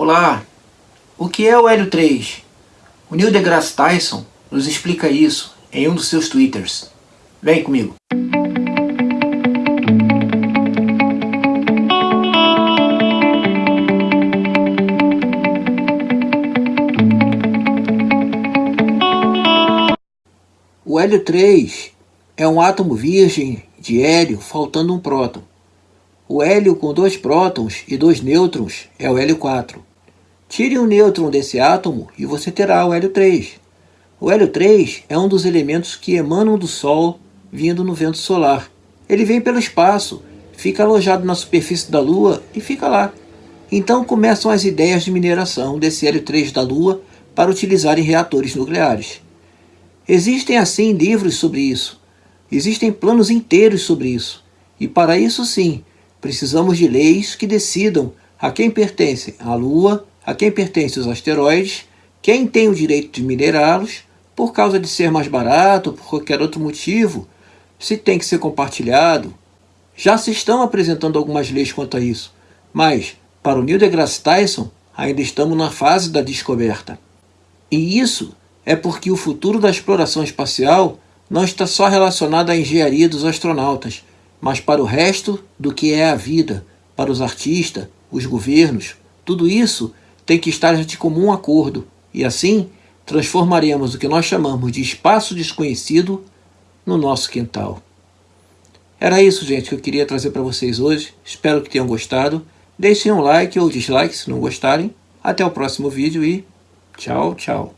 Olá, o que é o Hélio 3? O Neil deGrasse Tyson nos explica isso em um dos seus twitters. Vem comigo. O hélio 3 é um átomo virgem de hélio faltando um próton. O hélio com dois prótons e dois nêutrons é o hélio 4. Tire um nêutron desse átomo e você terá o hélio 3. O hélio 3 é um dos elementos que emanam do Sol vindo no vento solar. Ele vem pelo espaço, fica alojado na superfície da Lua e fica lá. Então começam as ideias de mineração desse hélio 3 da Lua para utilizar em reatores nucleares. Existem, assim, livros sobre isso. Existem planos inteiros sobre isso. E para isso, sim, precisamos de leis que decidam a quem pertencem a Lua, a quem pertencem os asteroides, quem tem o direito de minerá-los, por causa de ser mais barato, por qualquer outro motivo, se tem que ser compartilhado. Já se estão apresentando algumas leis quanto a isso, mas, para o Neil deGrasse Tyson, ainda estamos na fase da descoberta. E isso é porque o futuro da exploração espacial não está só relacionado à engenharia dos astronautas, mas para o resto do que é a vida, para os artistas, os governos. Tudo isso tem que estar de comum acordo, e assim transformaremos o que nós chamamos de espaço desconhecido no nosso quintal. Era isso, gente, que eu queria trazer para vocês hoje. Espero que tenham gostado. Deixem um like ou dislike se não gostarem. Até o próximo vídeo e tchau, tchau.